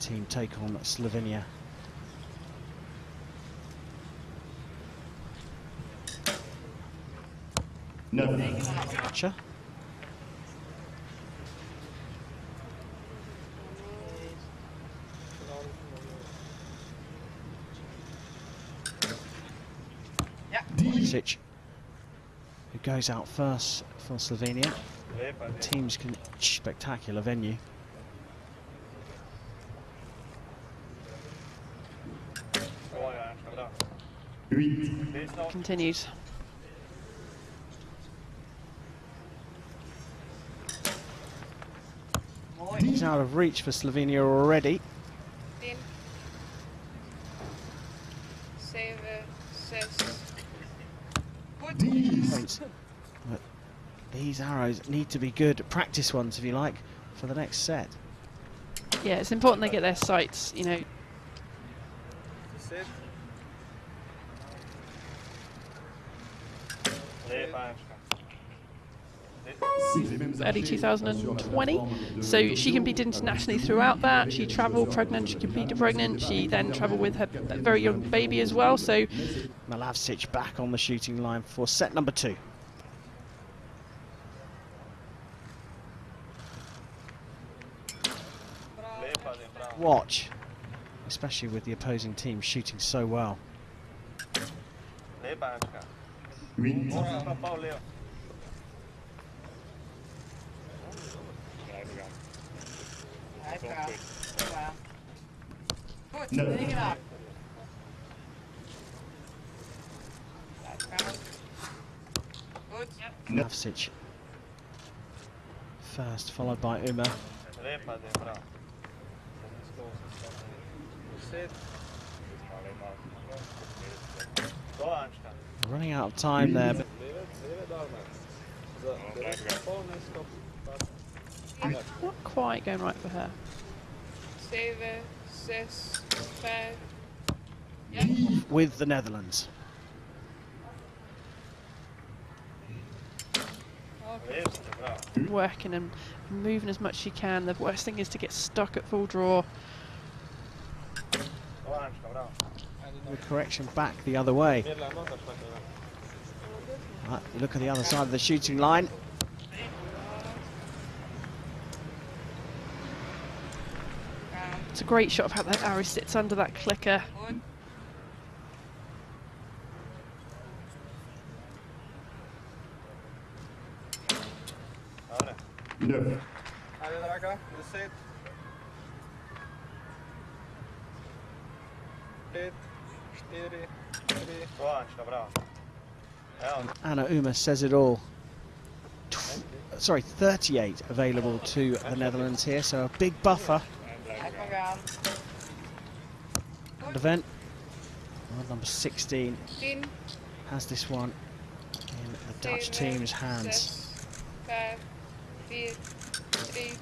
team take on Slovenia. No. Gotcha. Sic, who goes out first for Slovenia. Teams can spectacular venue. Huit. Continues. He's out of reach for Slovenia already. 10, 7, 6. Goed. Dix. points. But these arrows need to be good practice ones, if you like, for the next set. Yeah, it's important they get their sights, you know, early archer. 2020. So she competed internationally throughout that. She travelled pregnant, she competed pregnant. She then travelled with her very young baby as well. So Malavsic back on the shooting line for set number two. Watch, especially with the opposing team shooting so well. Huit. No. reken af. Blijf gaan. No. Malavsic first, followed by Umer. Running out of time there, but not quite going right for her. 7, 6, 5. with the Netherlands. Working and moving as much as she can. The worst thing is to get stuck at full draw. The correction back the other way. Right, look at the other side of the shooting line. It's a great shot of how that arrow sits under that clicker. Ana Umer says it all. Tw- sorry, 38 available to the Netherlands here, so a big buffer. Maar event. Well, number 16 has this one in the Dutch team's hands. 6, 5, 4, 3,